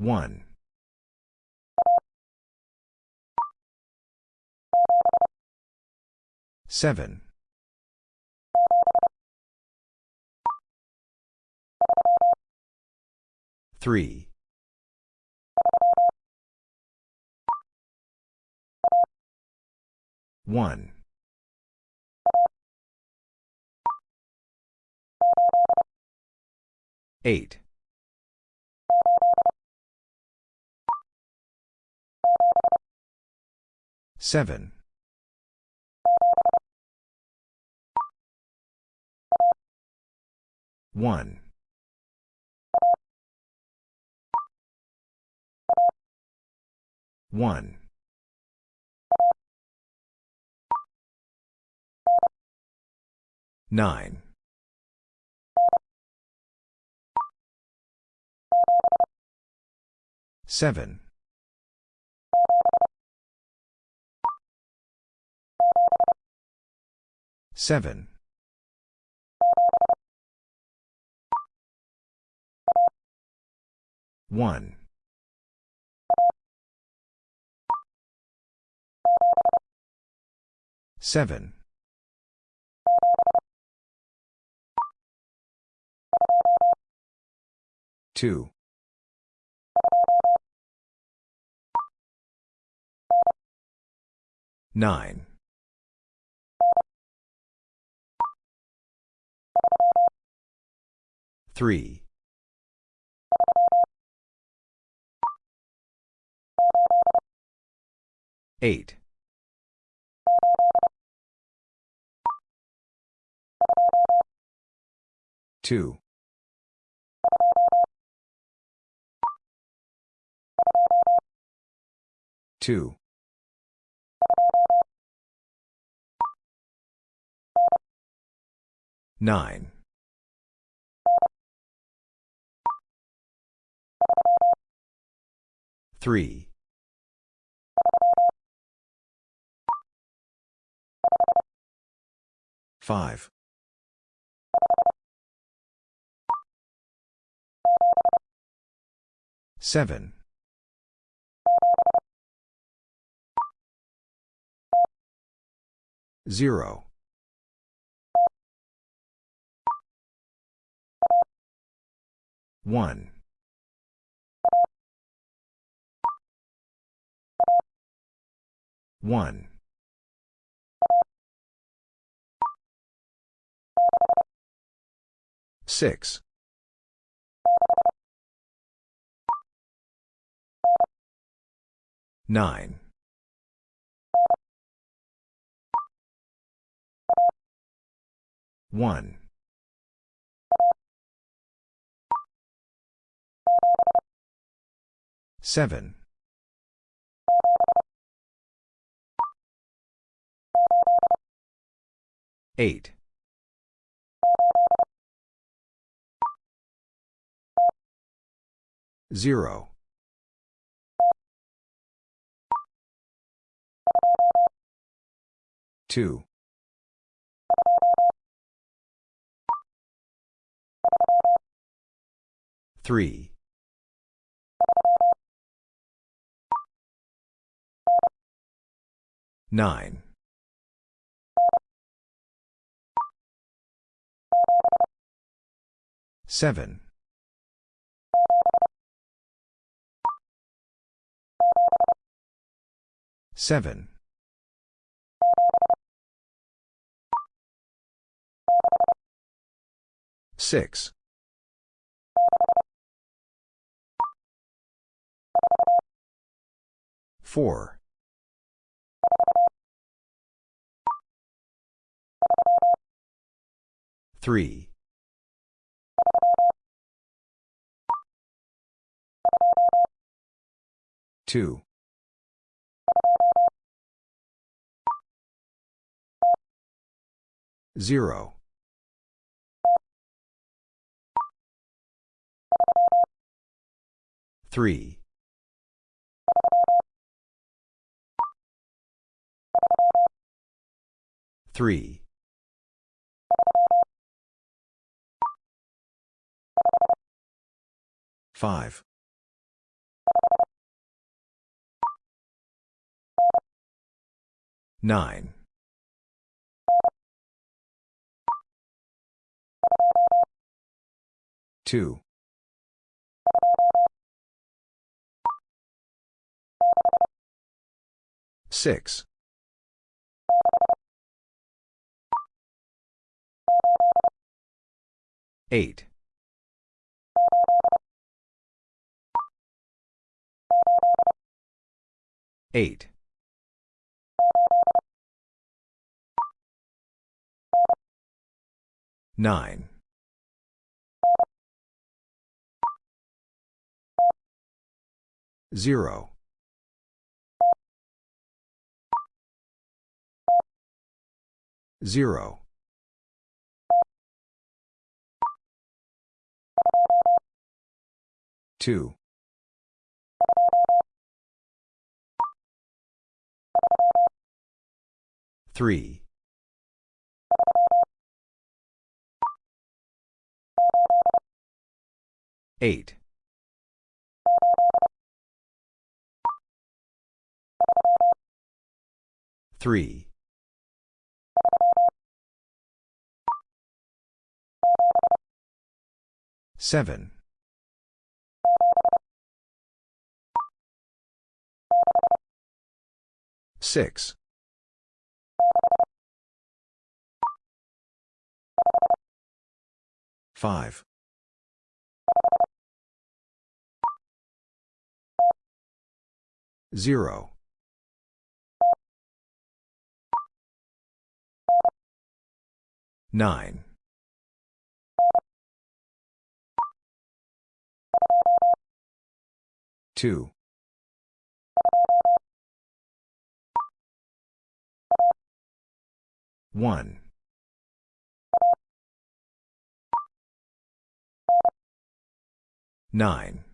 1. 7. 3. 1. 8. 7. 1. 1. 9. 7. 7. 1. 7. 2. 9. 3. 8. 2. 2. 9. 3. 5. 7. 0. 1. 1. 6. 9. 1. 7. 8. 0. 2. 3. 9. 7. 7. 6. 4. 3. 2. 0. 3. 3. 5. Nine. Two. Six. Eight. Eight. Nine. Zero. Zero. Two. Three. Eight. Three. Seven. Six. Five. Zero. Nine. Two. One. Nine.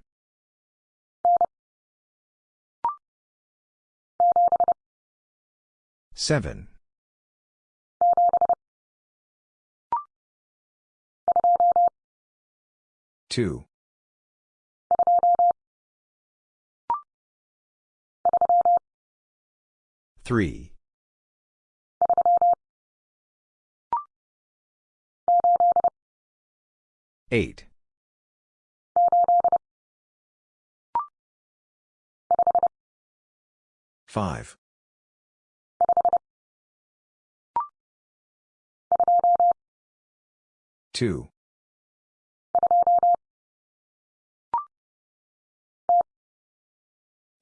Seven. Two. Three. Eight. Five. Two.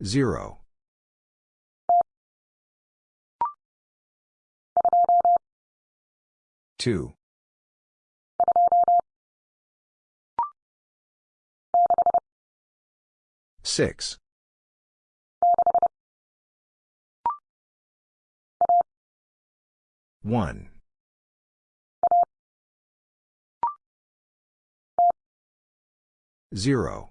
Zero. Two. Six. One. Zero.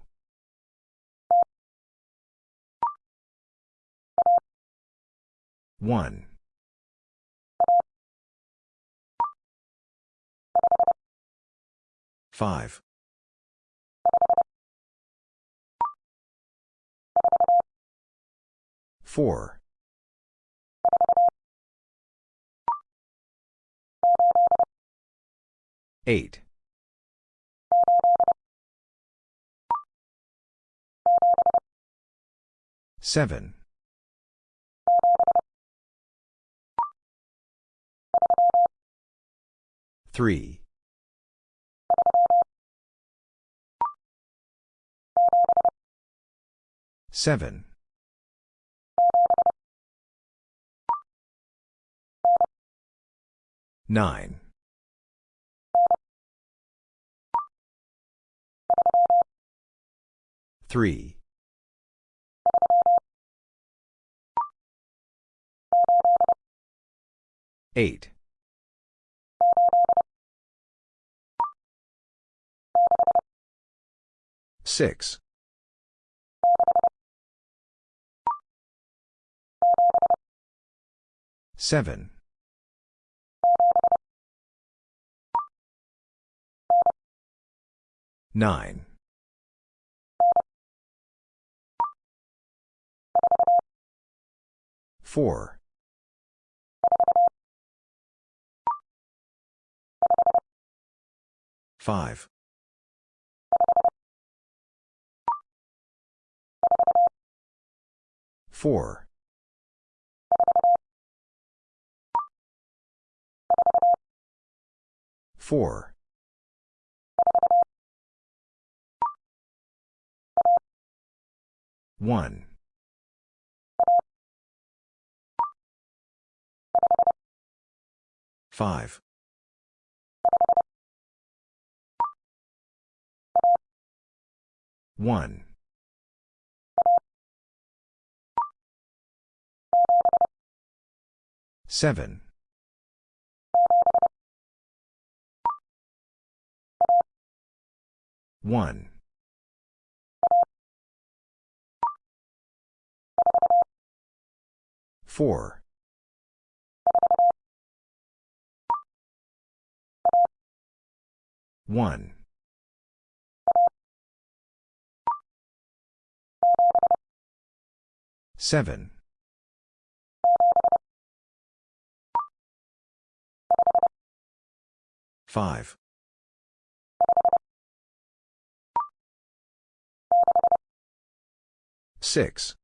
One. Five. Four. Eight. Seven. Three. Seven. Nine. Three. Eight. Six. Seven. 9. 4. 5. 4. 4. 1. 5. 1. 7. 1. 4. 1. 7. 5. 6.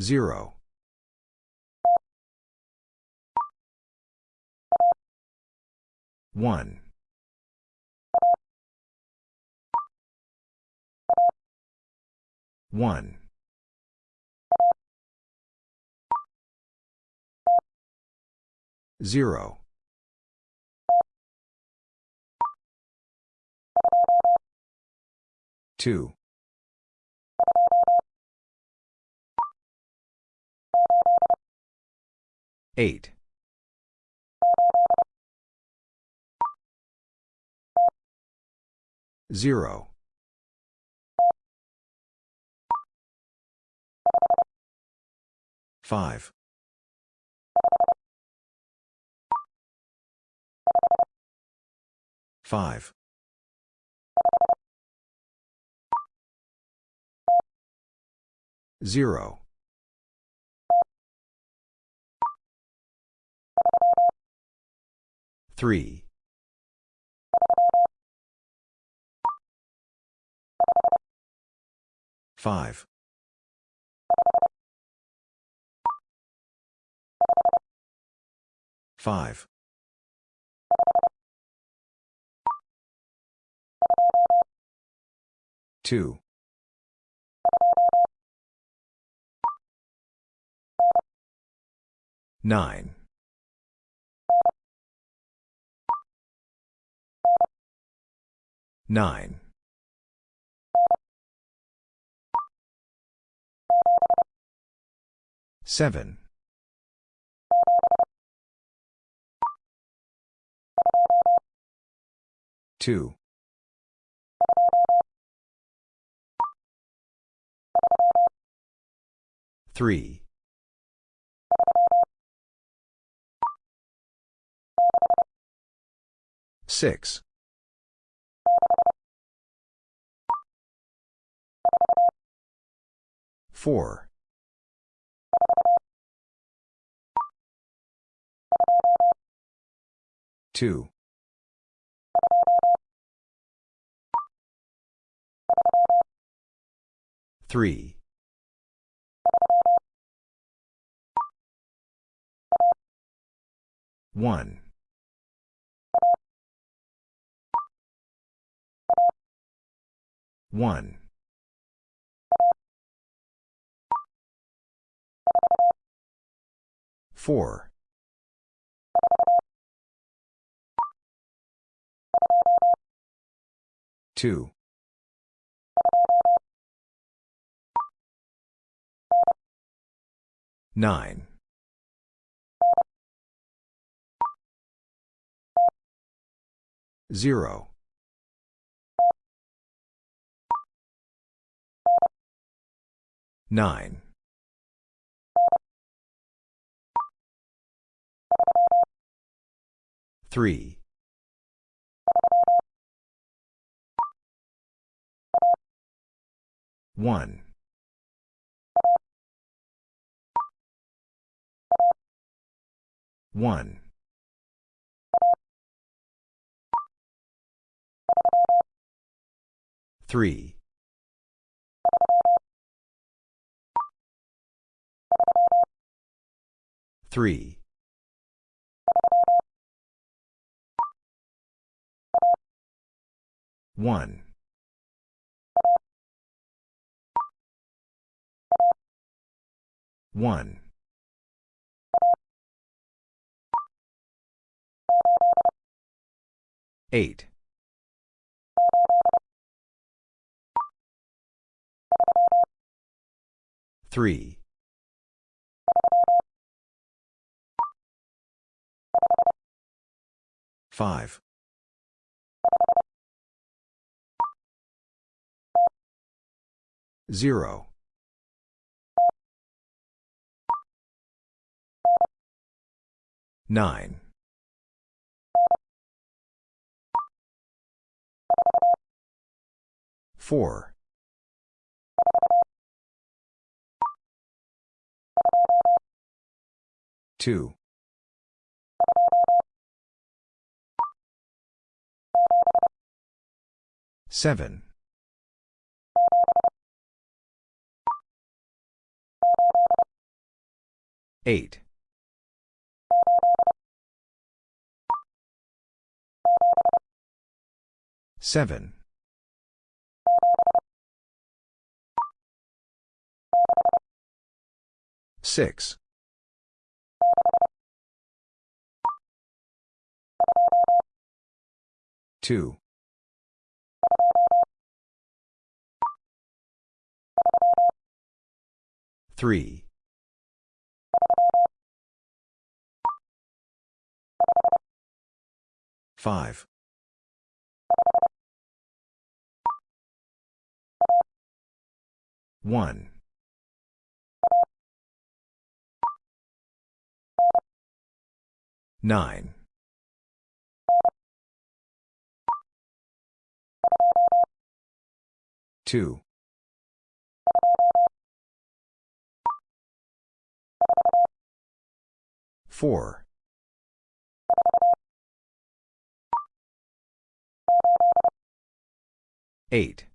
0. 1. 1. 0. 2. 8. 0. 5. 5. 0. 3. 5. 5. 2. 9. 9. 7. 2. 3. 6. 4. 2. 3. 1. 1. 4. 2. 9. 0. 9. 3. 1. 1. 3. 3. 1. 1. 8. 3. 5. 0. 9. 4. 2. 7. 8. 7. 6. 2. 3. 5. 1. 9. 2. 4. 8.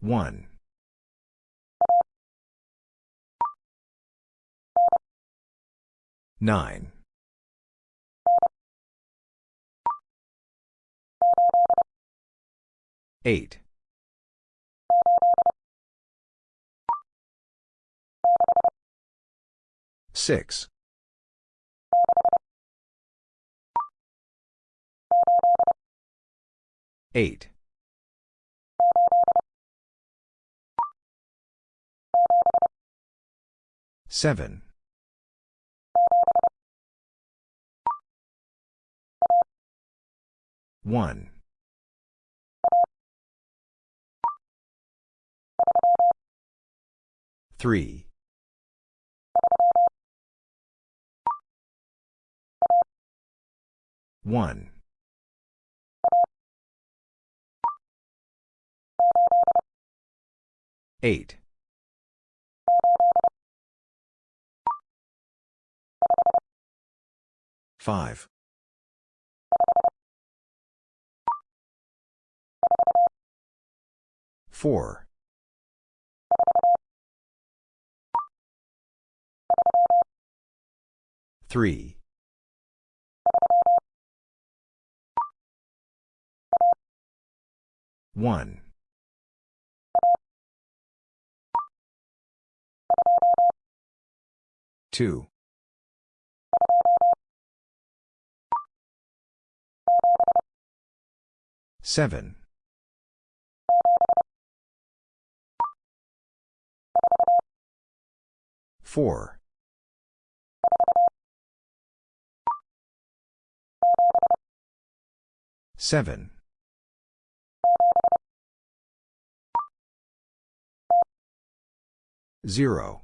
1. 9. 8. 6. 8. 7. 1. 3. 1. 8. 5. 4. 3. 1. 2. 7. 4. 7. 0.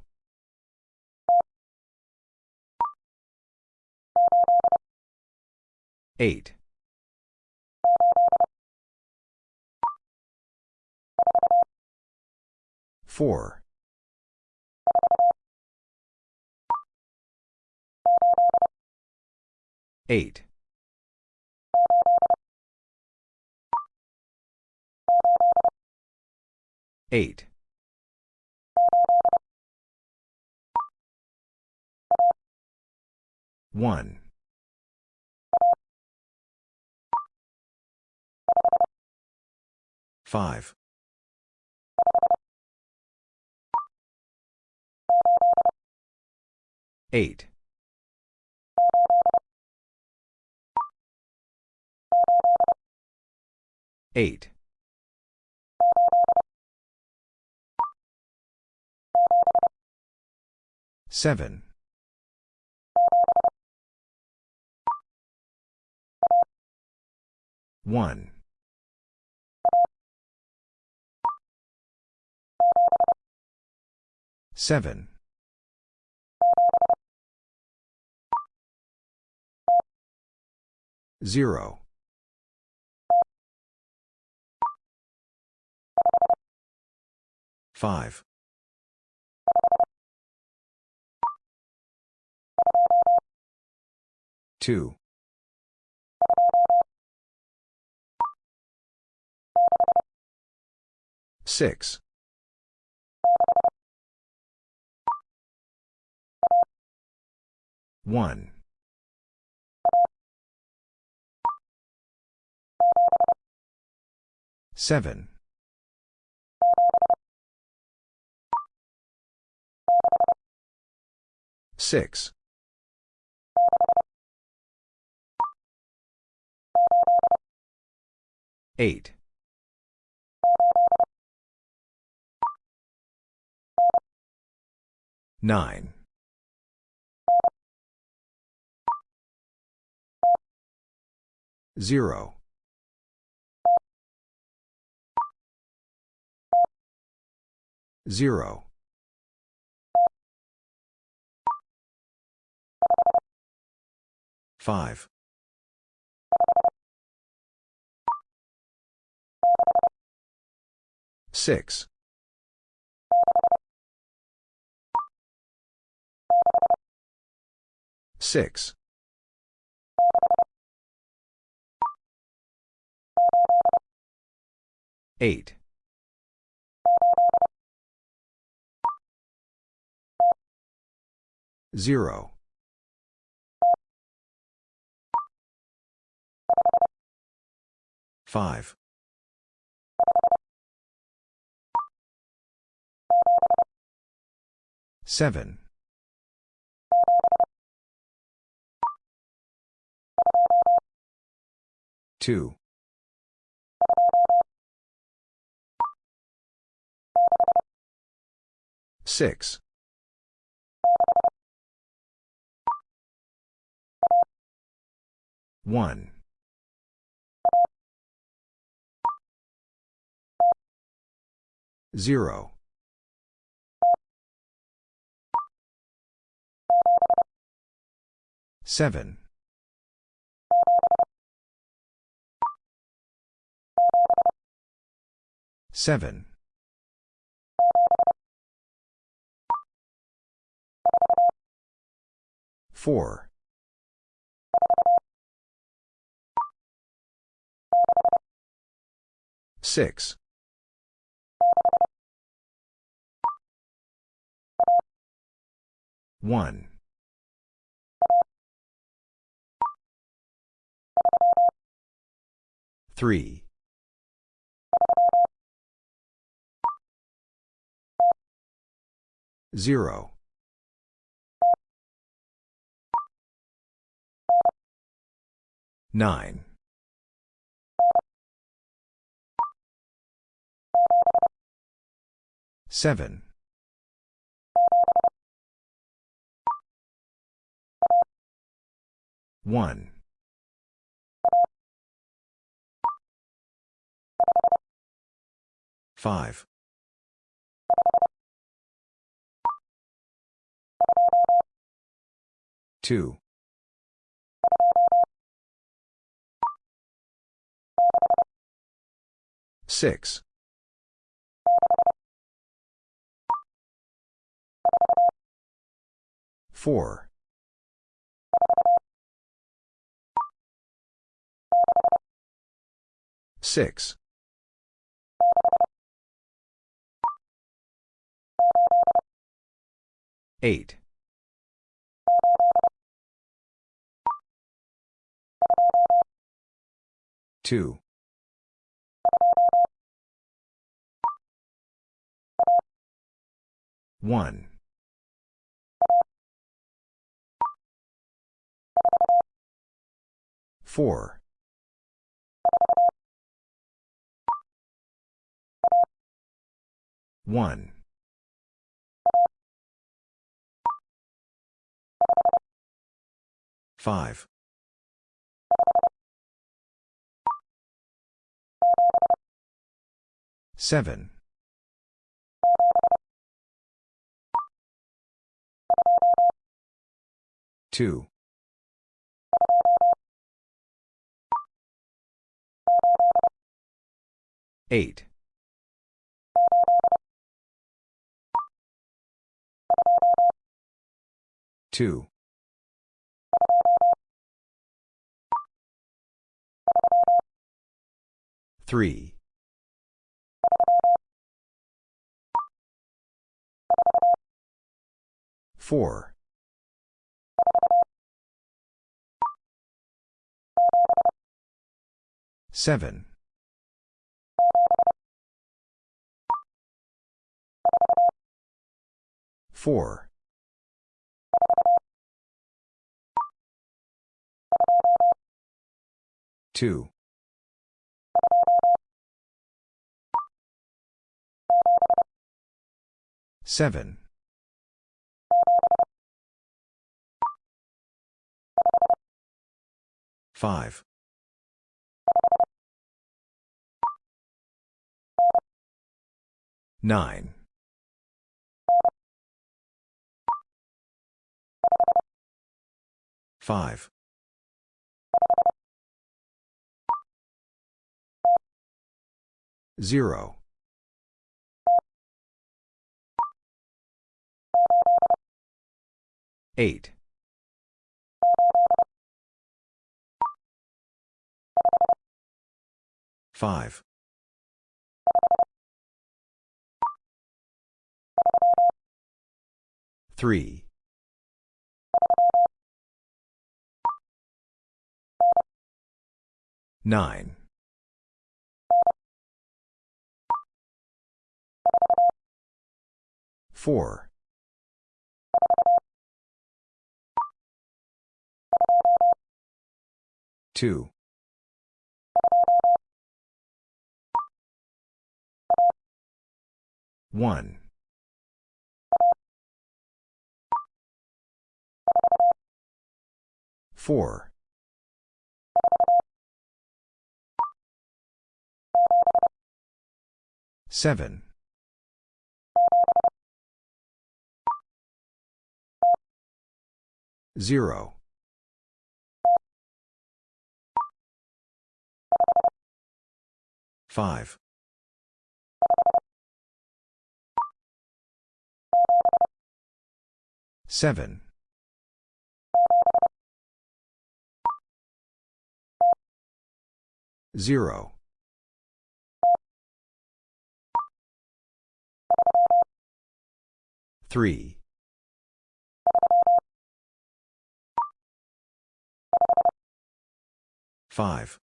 8. 4. 8. 8. 1. 5. 8. 8. 7. 1. 7. 0. 5. 2. 6. 1. 7. 6. 8. 9. 0. 0. 5. 6. 6. 8. 0. 5. 7. 2. 6. 1. 0. 7. 7. 4. 6. 1. 3. 0. 9. 7. 1. 5. 2. 6. 4. 6. 8. Two. One. Four. One. Five. Seven. Two. Eight. Two. Three. Four. Seven. Four. Two. Seven. Five. Nine. Five. Zero. Eight. Five. Three. Nine. Four. Two. One. Four. Seven. Zero. Five. Seven. Zero. Three. Five.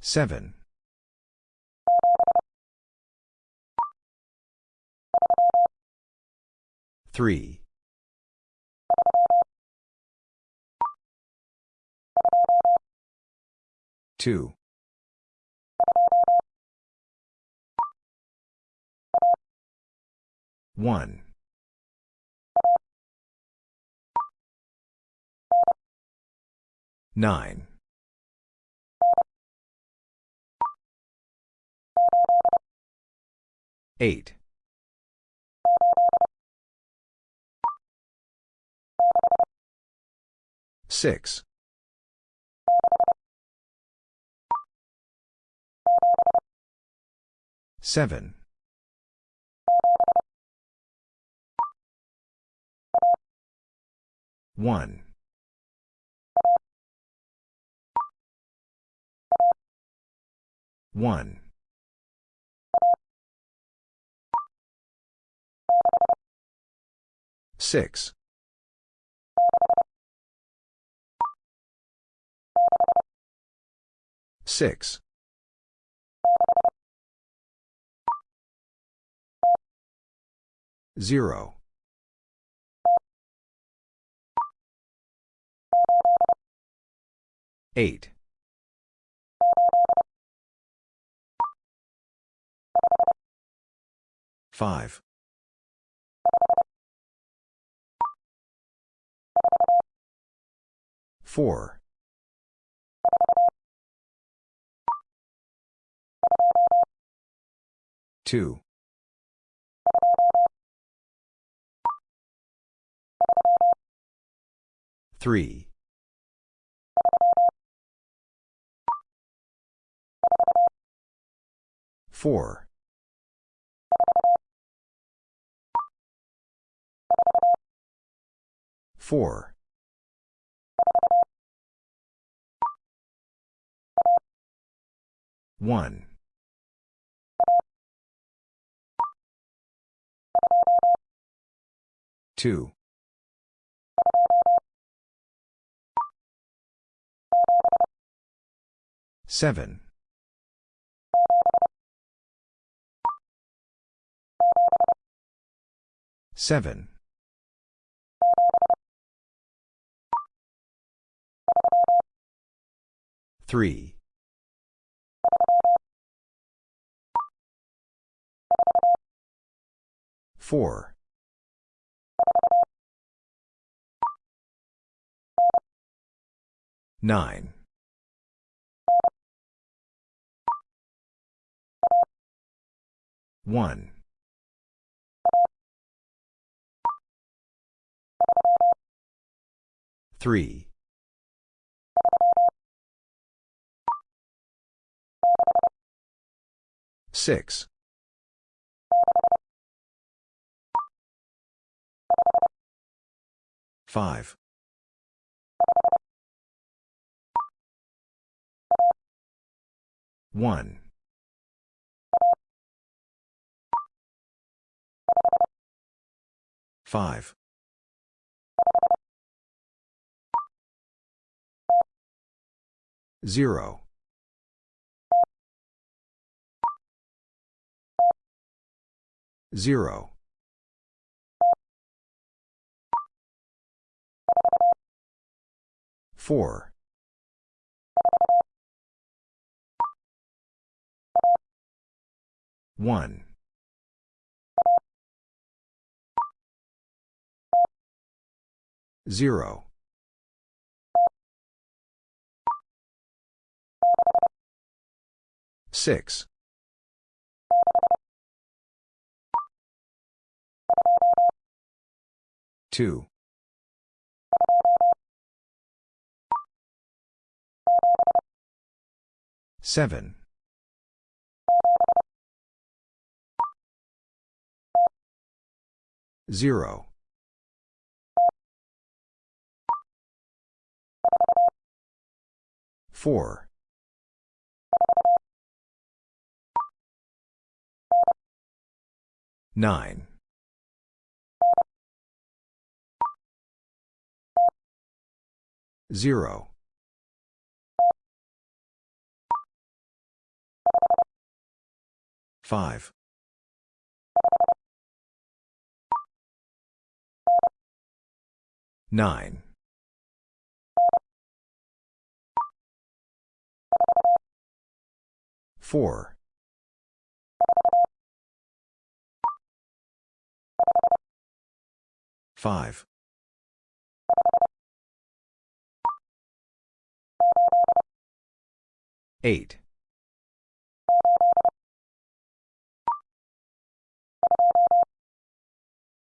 Seven. Three. Two. One. Nine. Eight. 6. 7. 1. 1. 6. 6. 0. 8. 5. 4. 2. 3. 4. 4. 1. 2. 7. 7. 3. 4. 9. 1. 3. 6. 5. 1. 5. 0. 0. 4. 1. 0. 6. 2. 7. 0. 4. 9. 0. 5. 9. 4. 5. 8.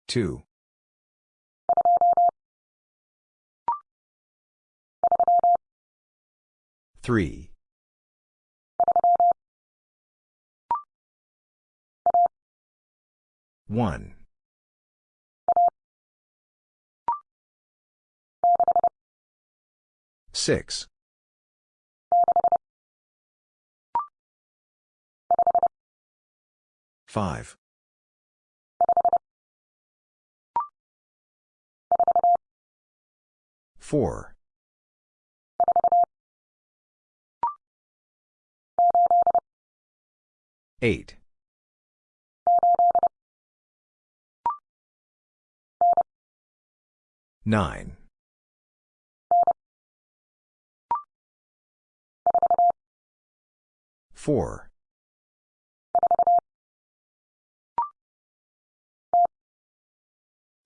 2. 3. 1. 6. Five. Four. Eight. Nine. Four.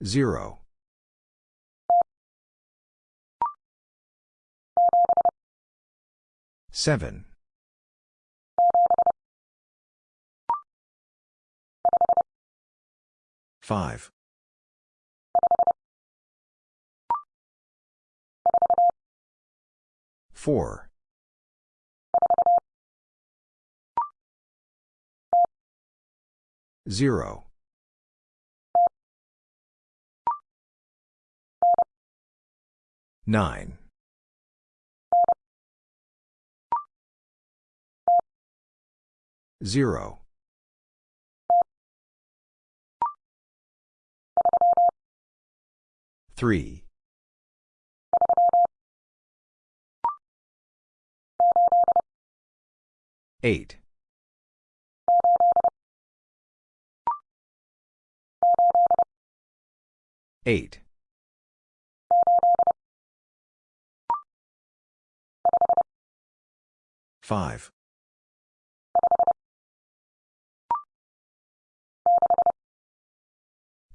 Zero. Seven. Five. Four. Zero. Nine. Zero. Three. Eight. Eight. Five.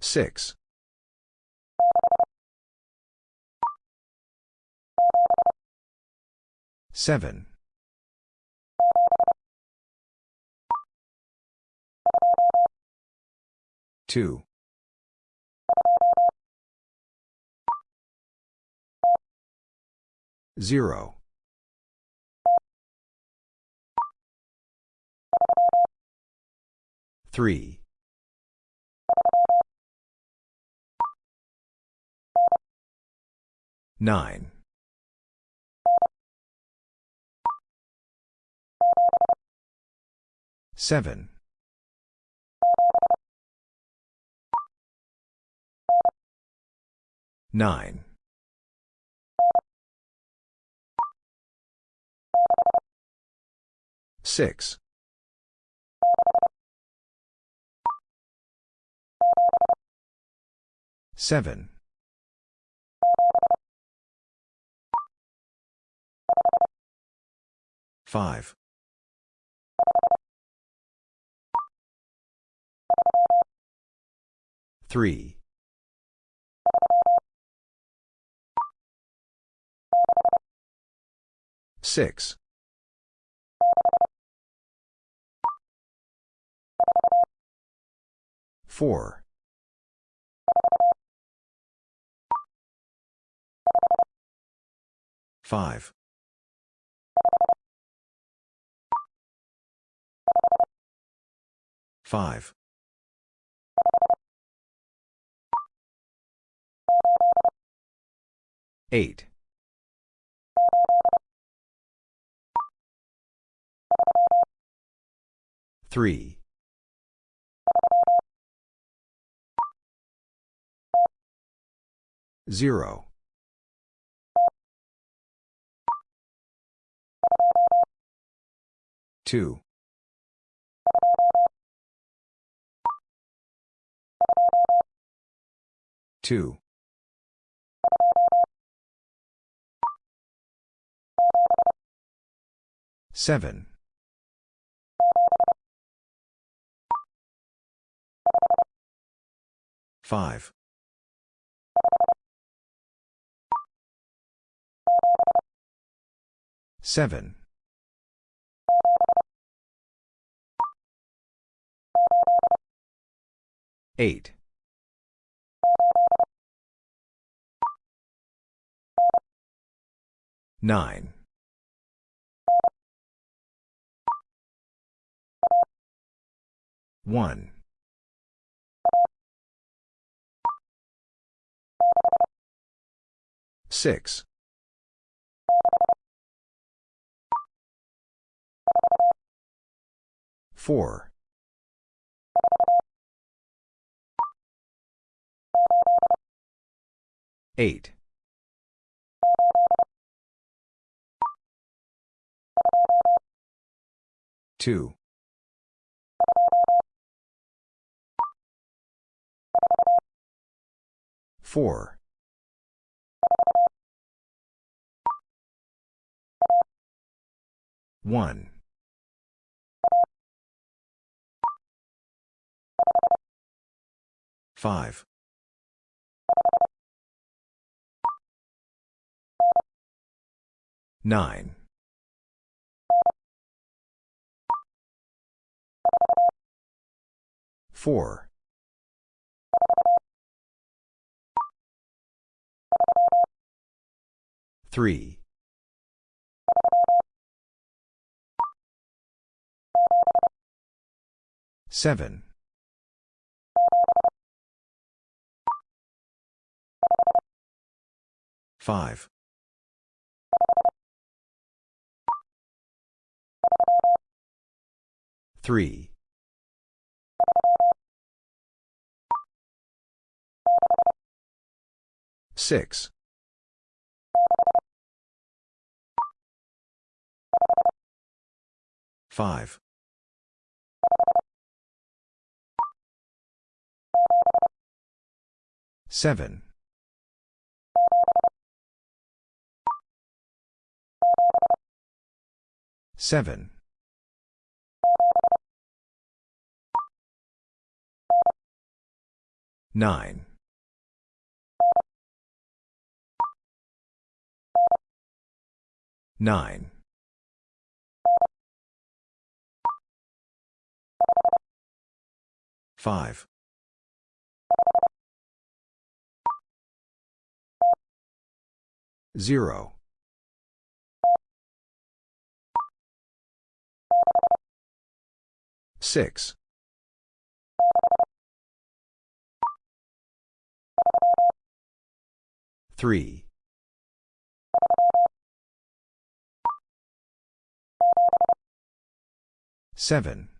Six. Seven. Two. Zero. Three. Nine. Seven. Nine. Six. Seven. Five. Three. Six. Four. Five. Five. Eight. Three. Zero. Two. Two. Seven. Five. Seven. Eight. Nine. One. Six. Four. Eight. Two. Four. One. Five. Nine. Four. Three. Seven. Five. Three. Six. Five. Seven. Seven. Nine. Nine. Five. Zero. Six. Three. Seven.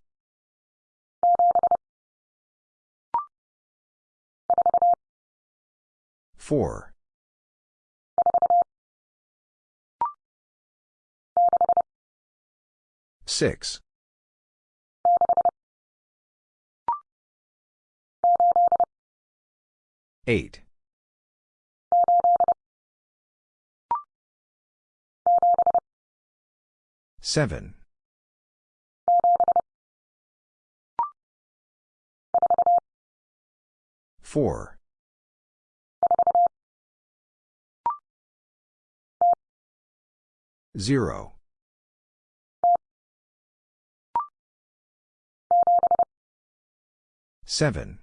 Four. Six. Eight. Seven. Four. Zero. Seven.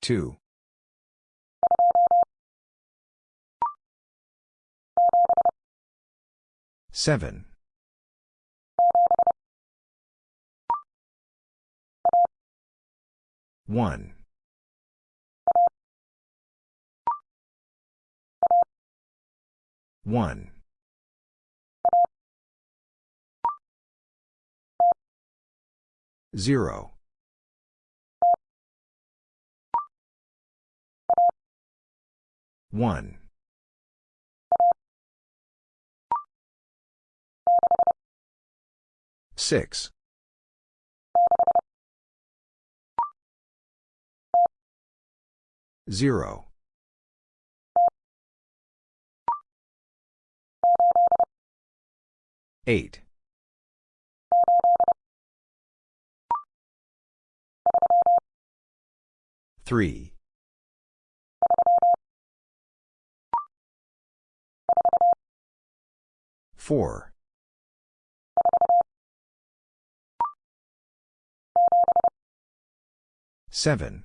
Two. Seven. One. One. Zero. One. Six. Zero. Eight. Three. Four. Seven.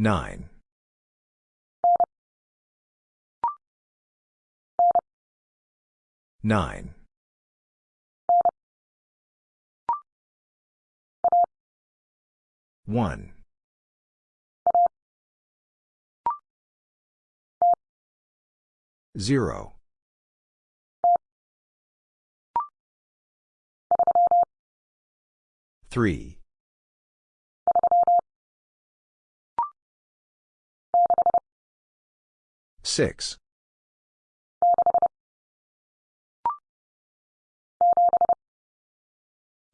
Nine. Nine. One. Zero. Three. Six.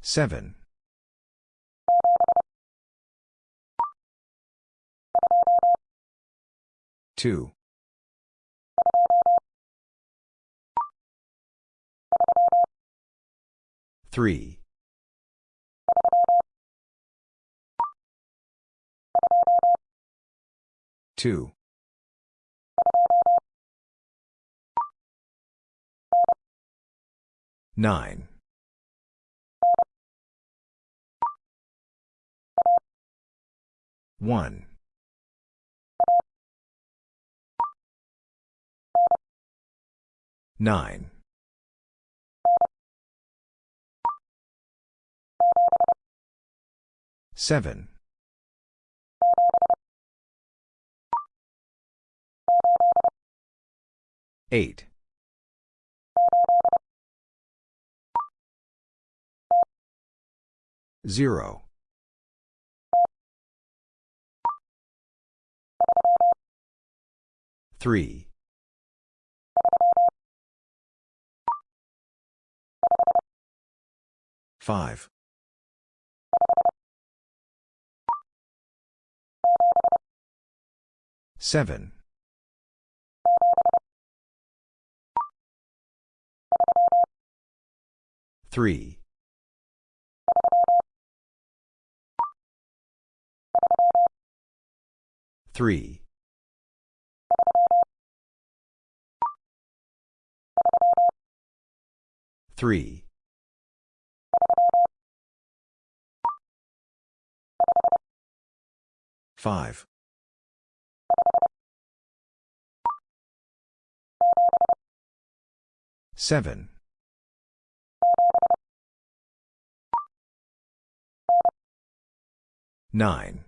Seven. Two. Three. Two. Nine. One. Nine. Seven. Eight. Zero. Three. Five. Seven. Three. Three. Three. Five. Seven. Nine.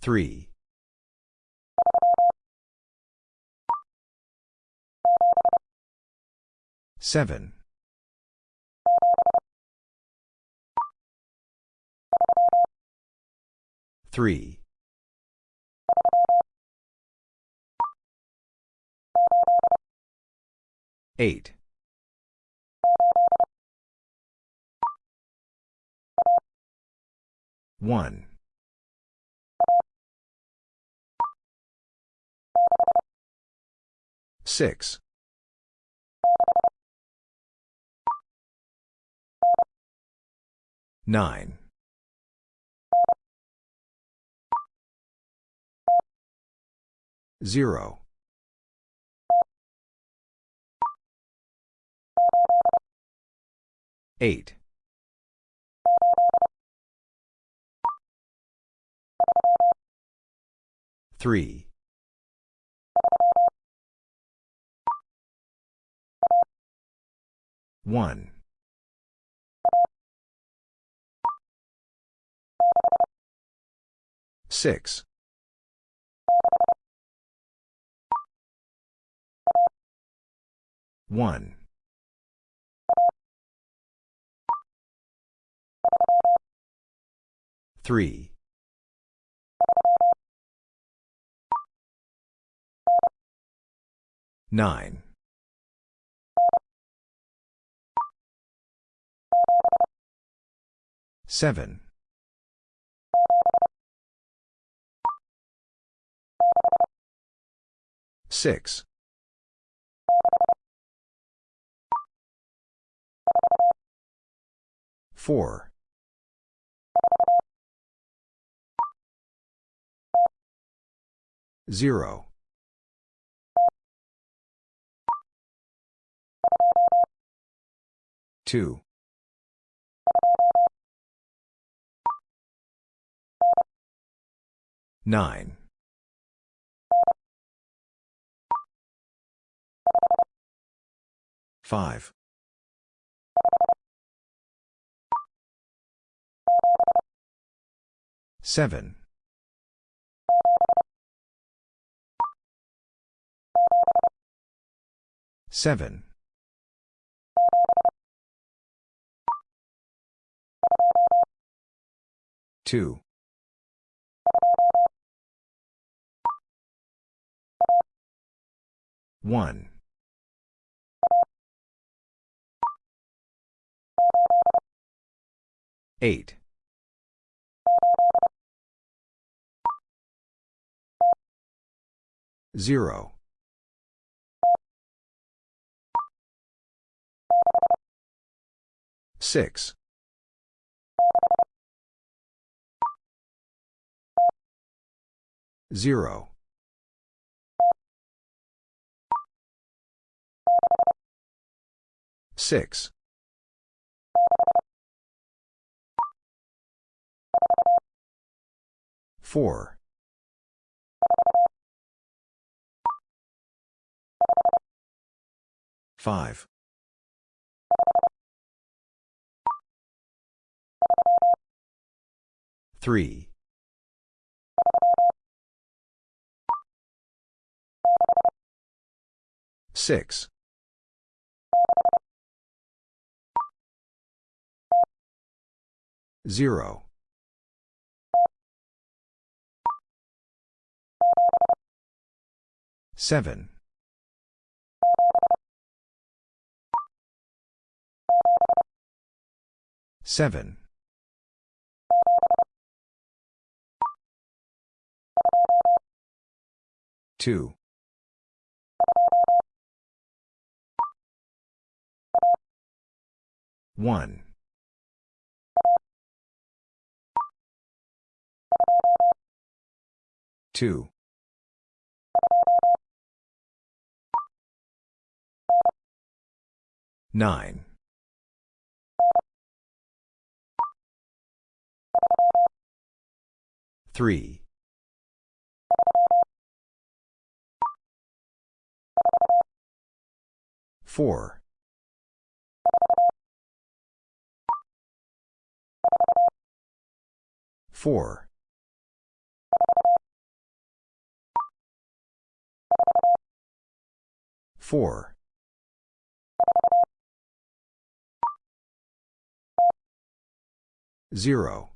Three. Seven. Three. Eight. One. Six. Nine. Zero. Eight. Three. One. Six. One. Three. Nine. Seven. Six. Four. Zero. 2. 9. 5. 7. 7. Two. One. Eight. Zero. Six. Zero. Six. Four. Five. Three. Six. Zero. Seven. Seven. Two. One. Two. Nine. Three. Four. Four. Four. Zero.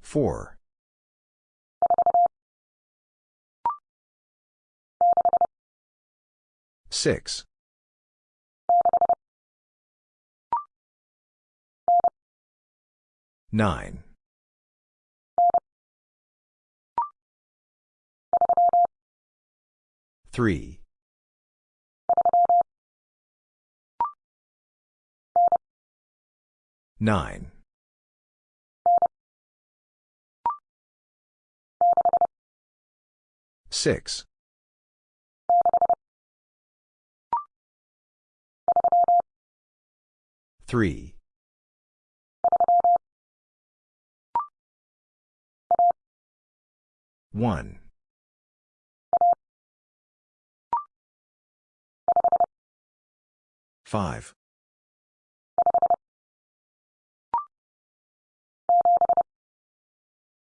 Four. Six. Nine. Three. Nine. Six. Three. One. Five.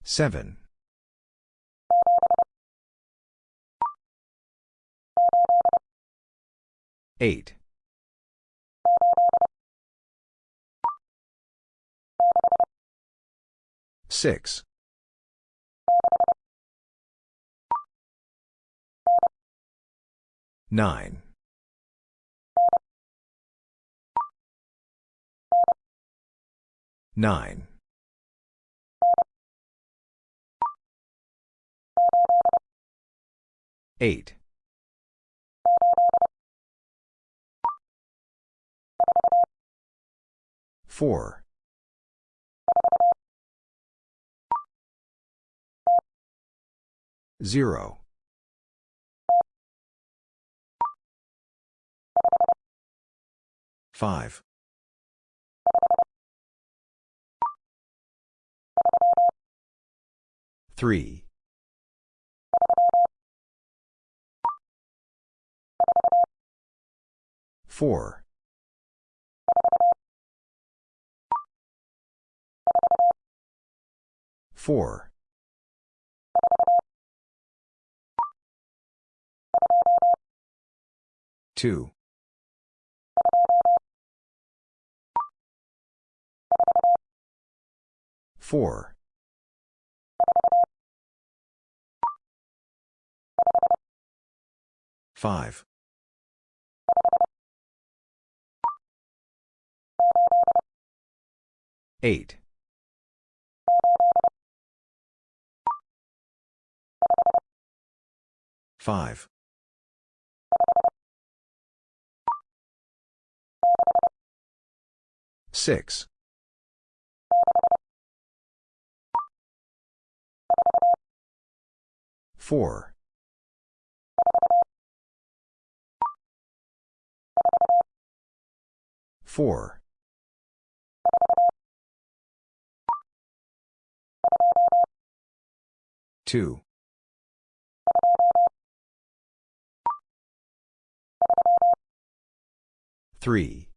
Seven. Eight. Six. Nine. Nine. Eight. Four. Zero. Five. Three. Four. Four. 2. 4. 5. 8. 5. 6. 4. 4. 2. 3.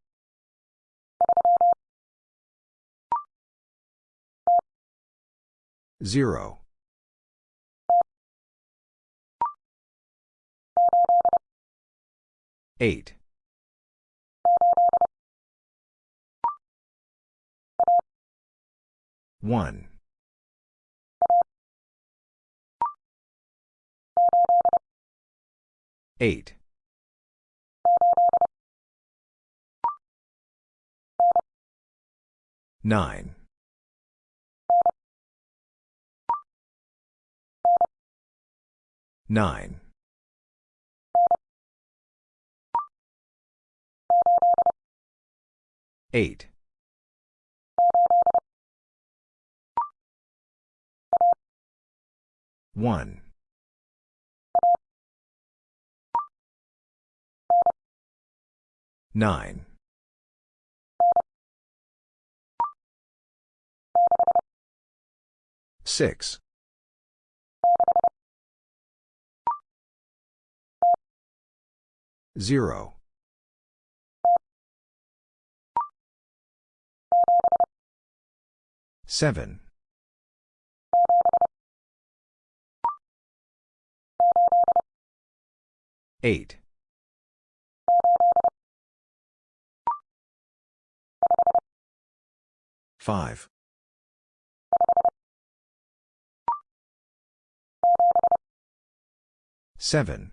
0. 8. 1. 8. 9. 9. 8. 1. 9. 6. 0. 7. 8. 5. 7.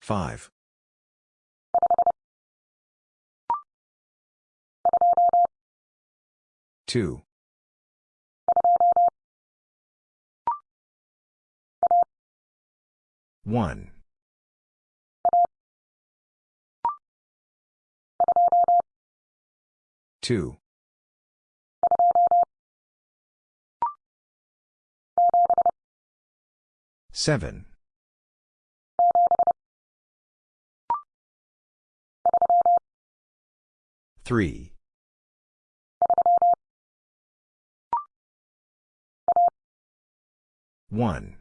5. 2. 1. 2. 7. 3. 1.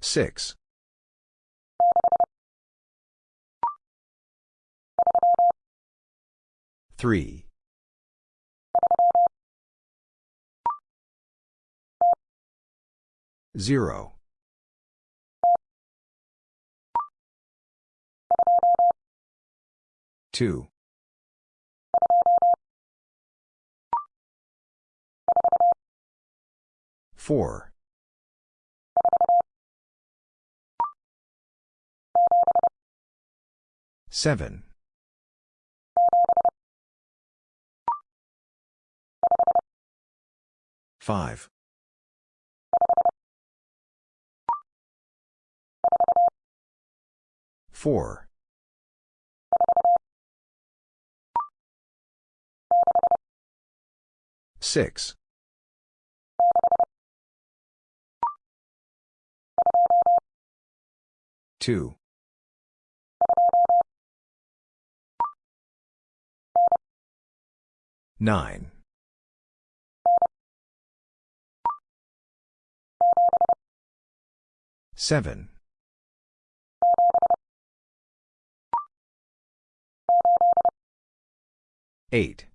6. 3. 0. 2. 4. 7. 5. 4. 6. 2. 9. 7. 8.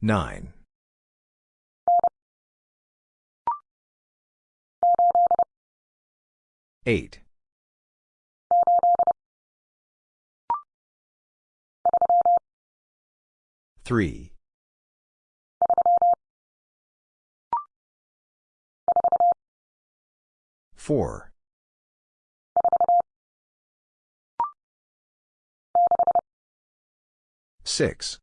9. 8. 3. 4. Six.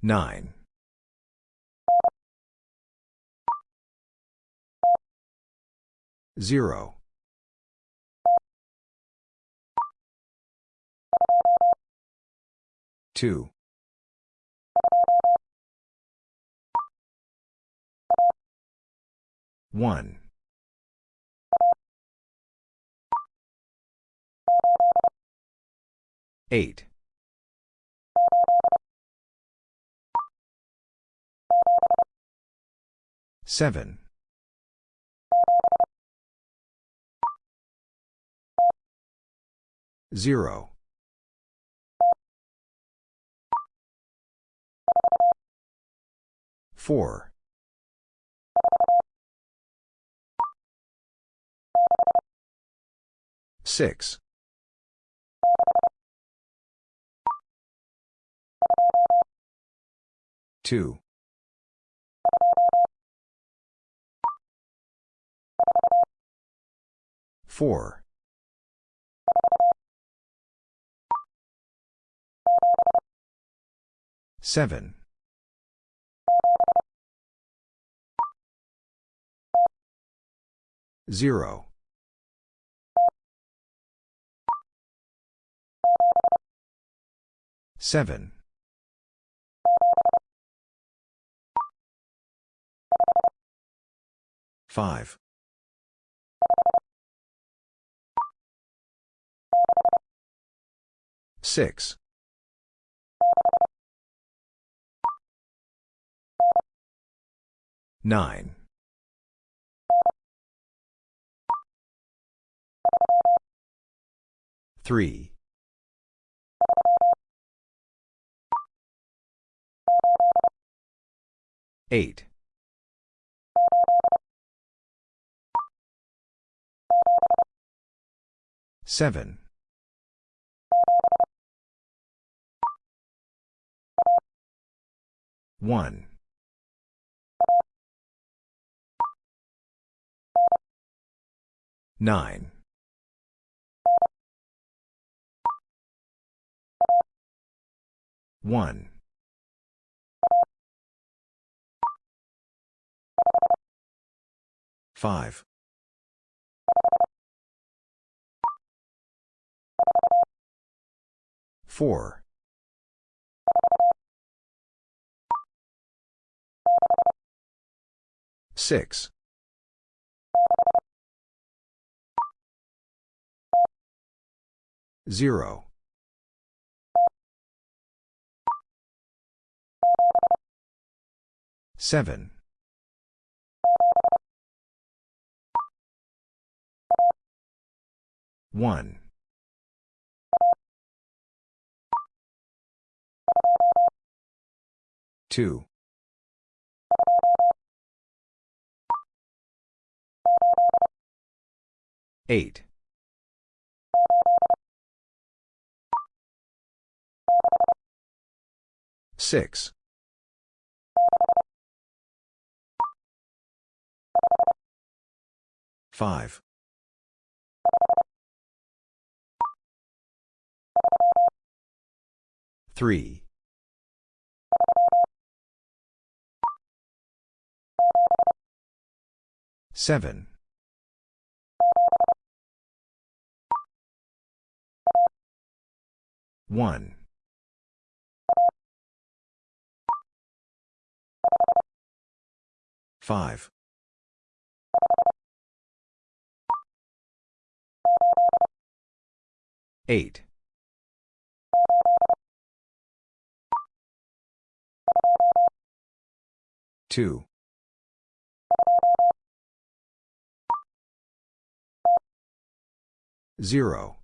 Nine. Zero. Two. One. Eight. Seven. Zero. Four. Six. Two. Four. Seven. Zero. Seven. Five. Six. Nine. Three. Eight. Seven. One. Nine. One. Five. Four. Six. Zero. Seven. One. Two. Eight. Six. Five. Three. Seven. One. Five. Eight. Two. Zero.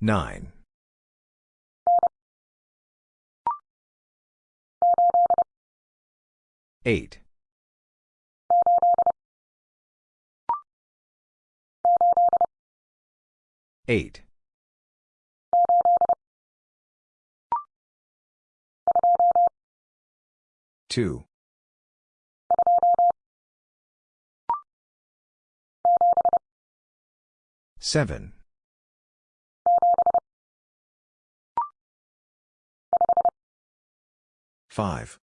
Nine. Eight. Eight. Two. Seven. Five.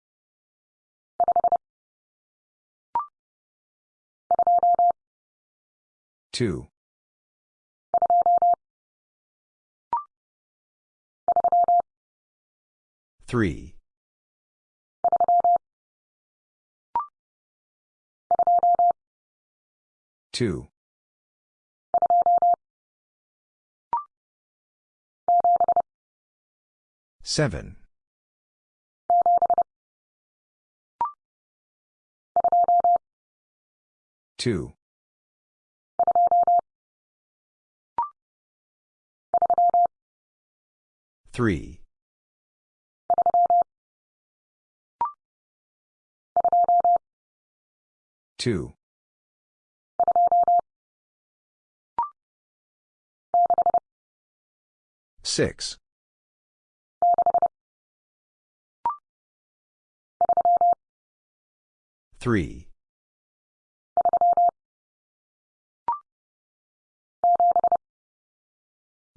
Two. Three. Two. Seven. Two. Three. Two. Six. Three.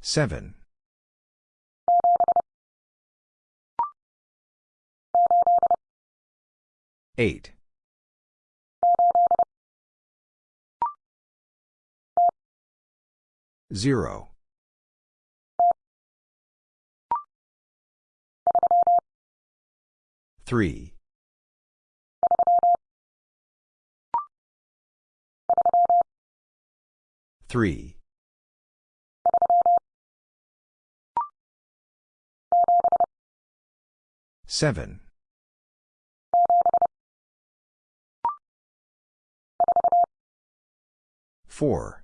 Seven. Eight. Zero. Three. Three. Seven. Four.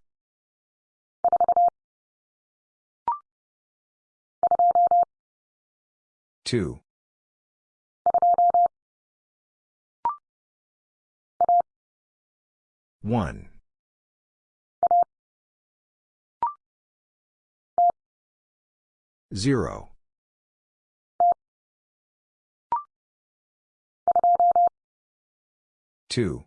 Two. One. Zero. Two.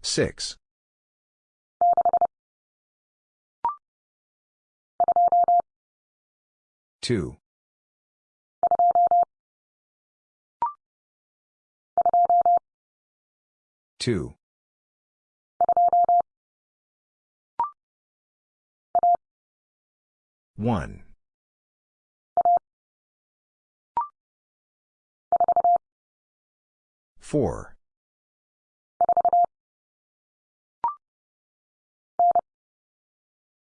Six. Two. Two. One. Four.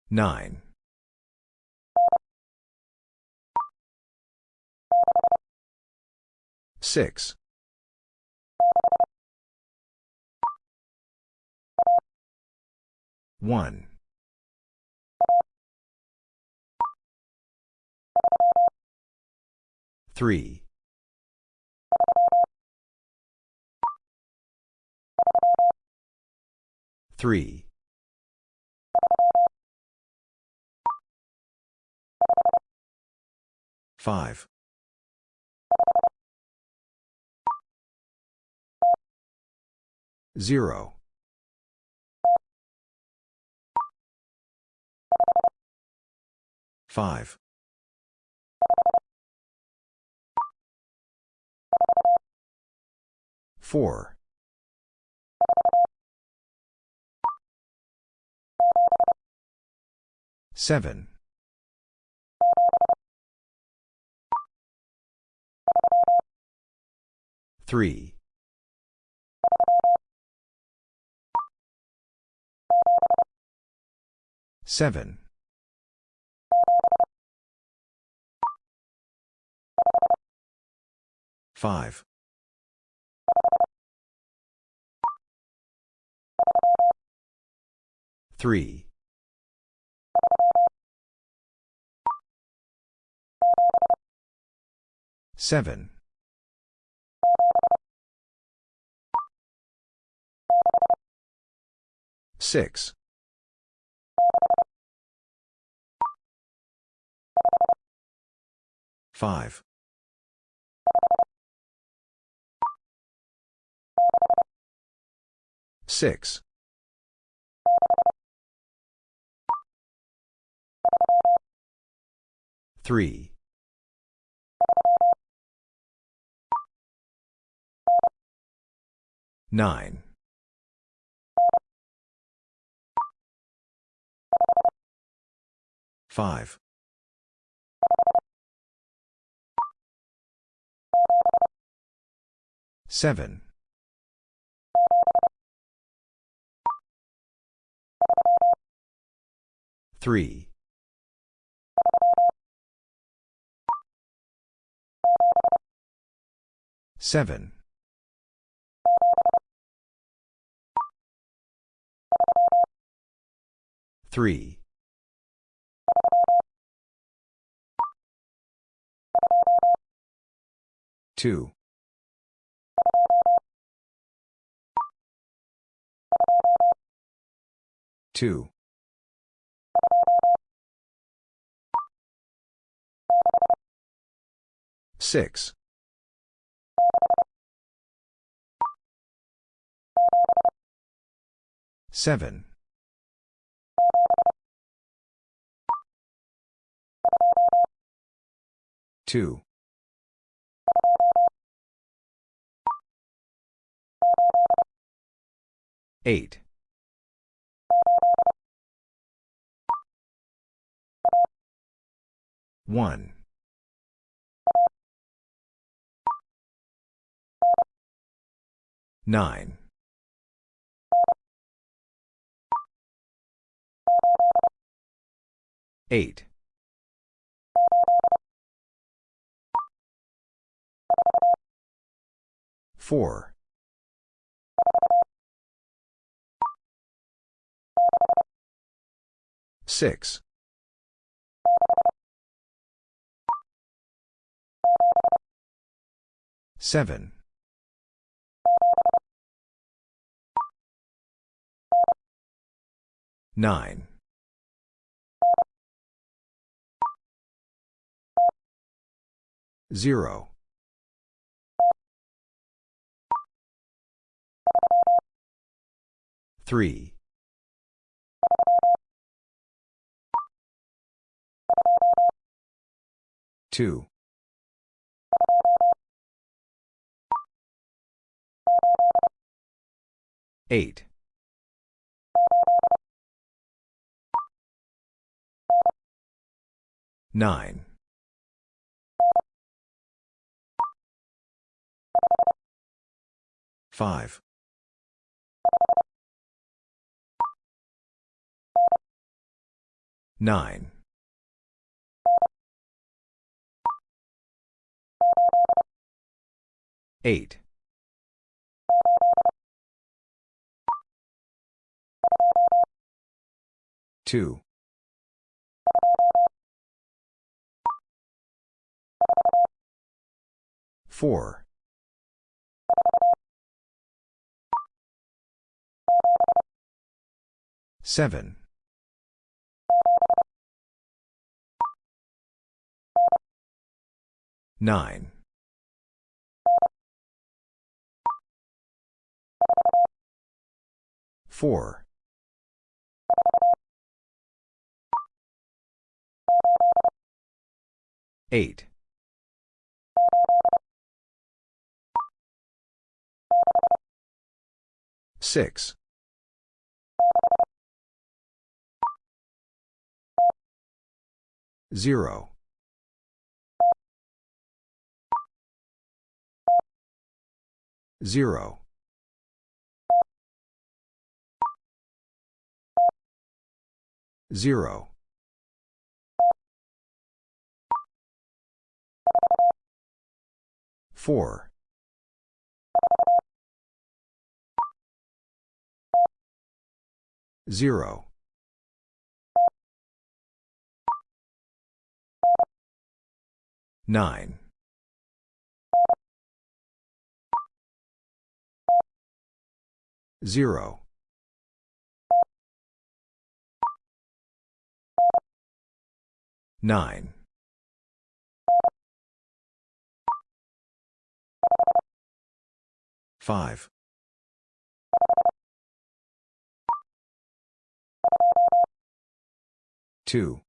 Nine. Six. One. Three. Three. Five. Zero. Five. Four. Seven. Three. Seven. Five. 3. 7. 6. 5. 6. 3. 9. 5. 7. 3. 7. 3. 2. 2. 6. 7. 2. 8. 1. 9. 8. 4. 6. 7. 9. 0. 3. 2. 8. 9. 5. 9. 8. 2. 4. 7. 9. 4. 8. 6. 0. 0. 0. 4. 0. 9. 0. 9. 5. 2.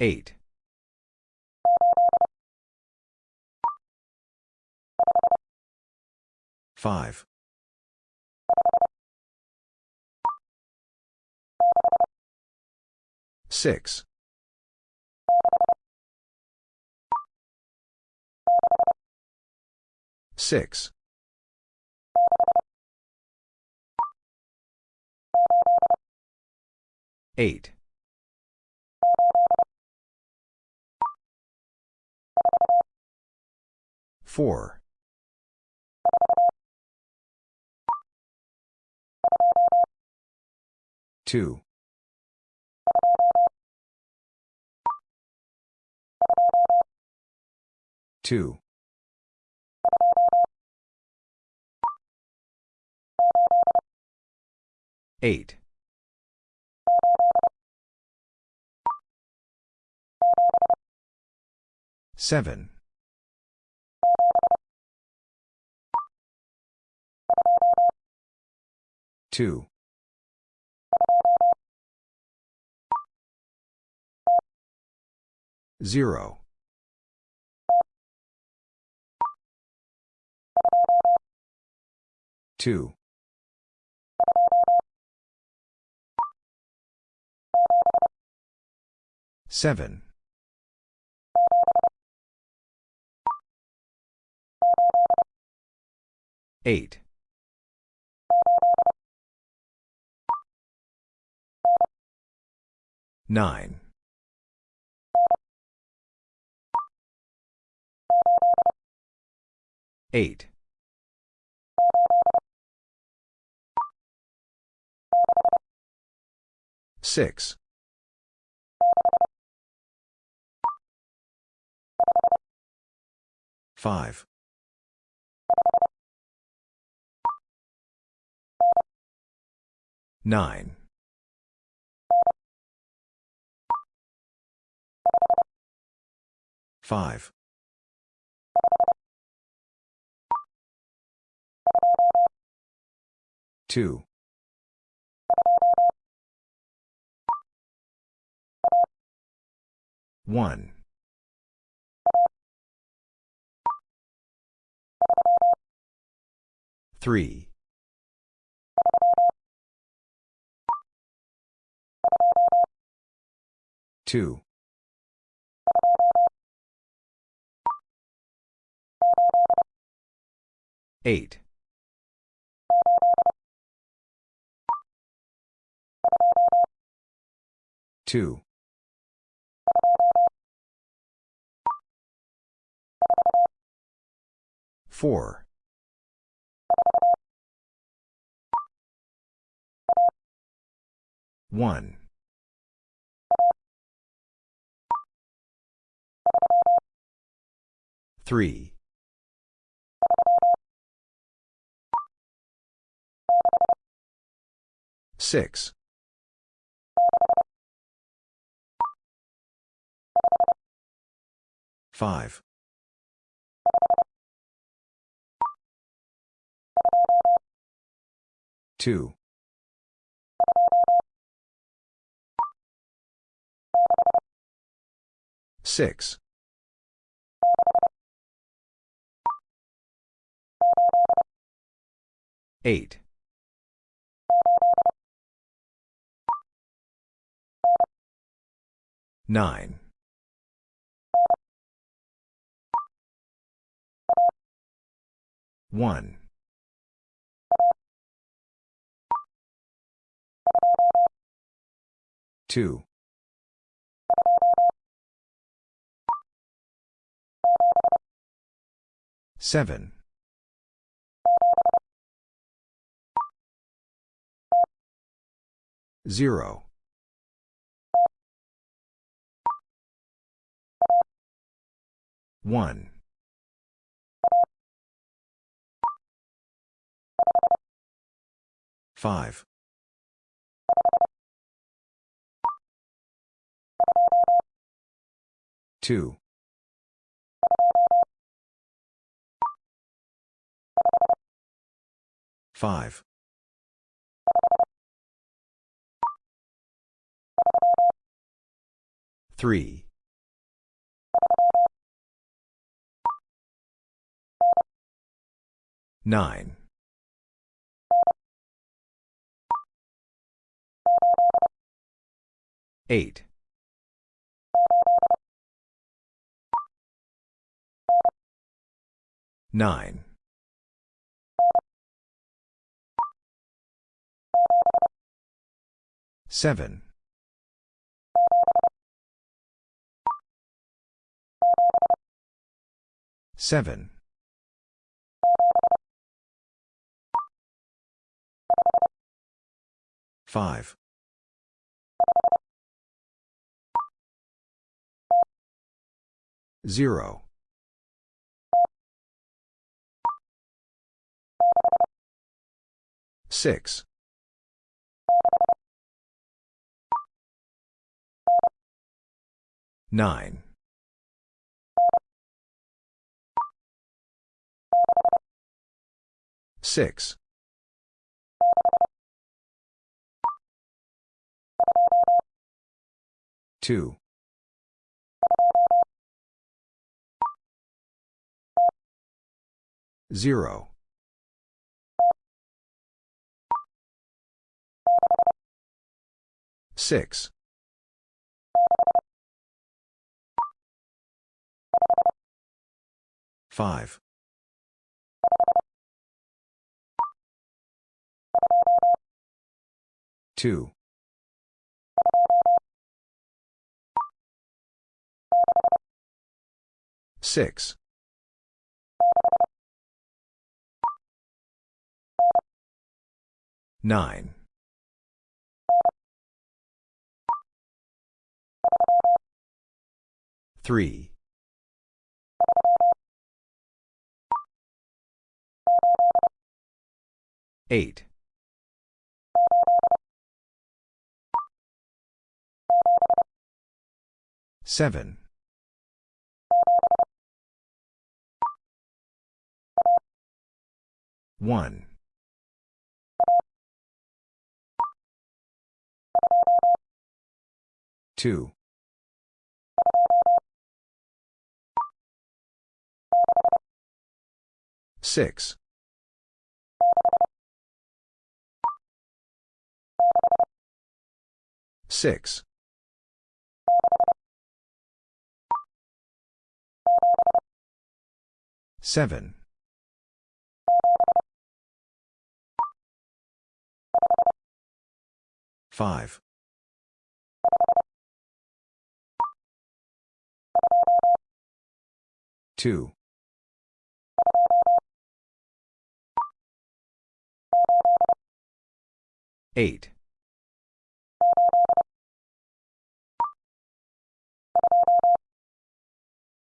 8. 5. 6. 6. 8. 4. 2. 2. 8. 7. 2. 0. 2. 7. 8. 9. 8. 6. 5. 9. 5. 2. 1. 3. 2. 8. 2. 4. 1. 3. 6. 5. 2. 6. 8. 9. 1. 2. 7. 0. 1. 5. 2. 5. 3. 9. 8. 9. 7. 7. 5. 0. 6. 9. 6. 2. 0. 6. 5. 2. 6. 9. 3. 8. 7. 1. 2. 6. 6. 7. 5. 2. 8.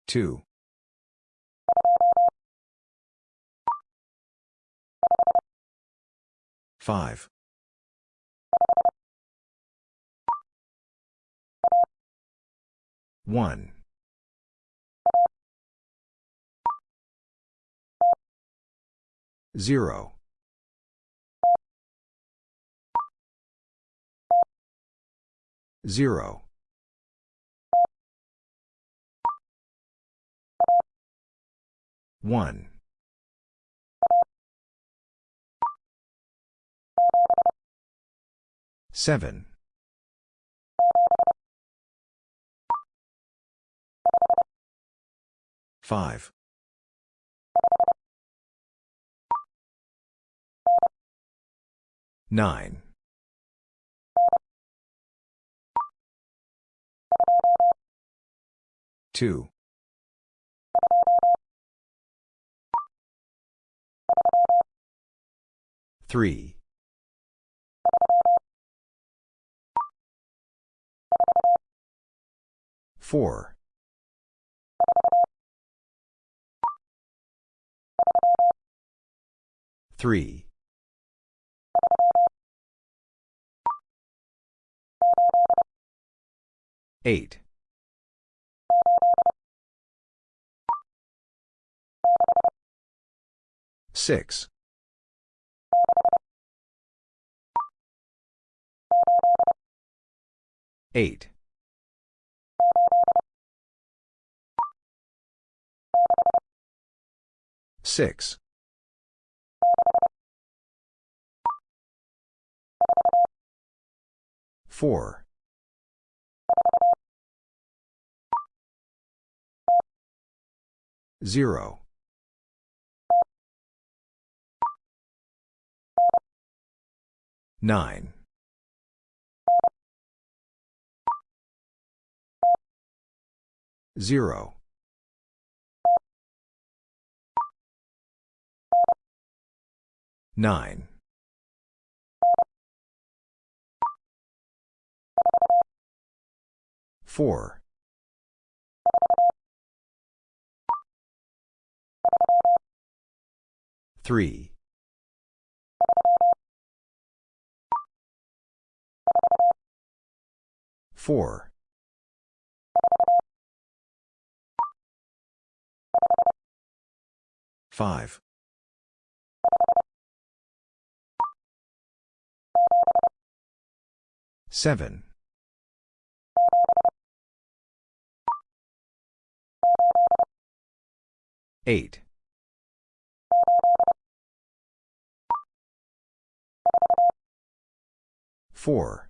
2. 5. 1. 0. 0. 1. 7. 5. 9. 2. 3. 4. 3. 8. 6. 8. 6. 4. 0. 9. 0. 9. 4. 3. 4. 5. 7. 8. 4.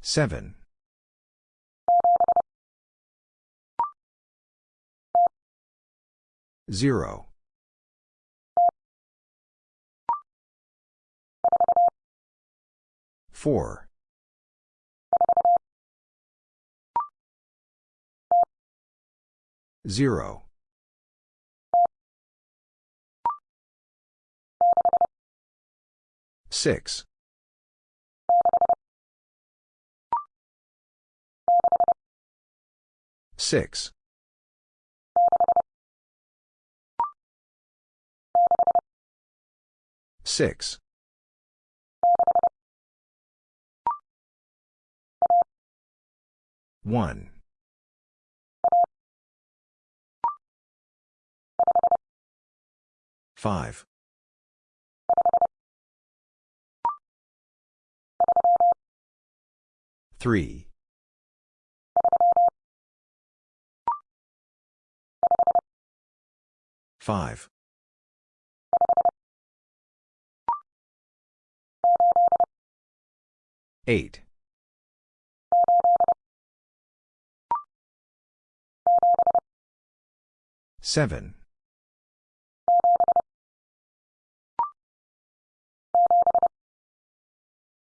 7. 0. 4. 0. 6. 6. 6. 1. 5. 3. 5. 8. 7.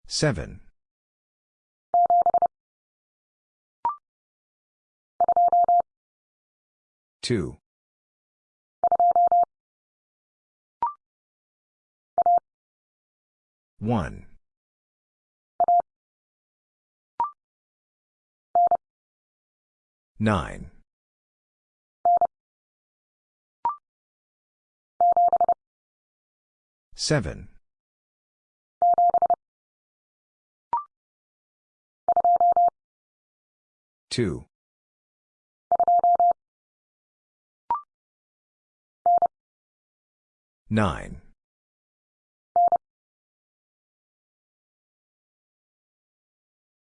7. 2. 1. 9. 7. 2. 9.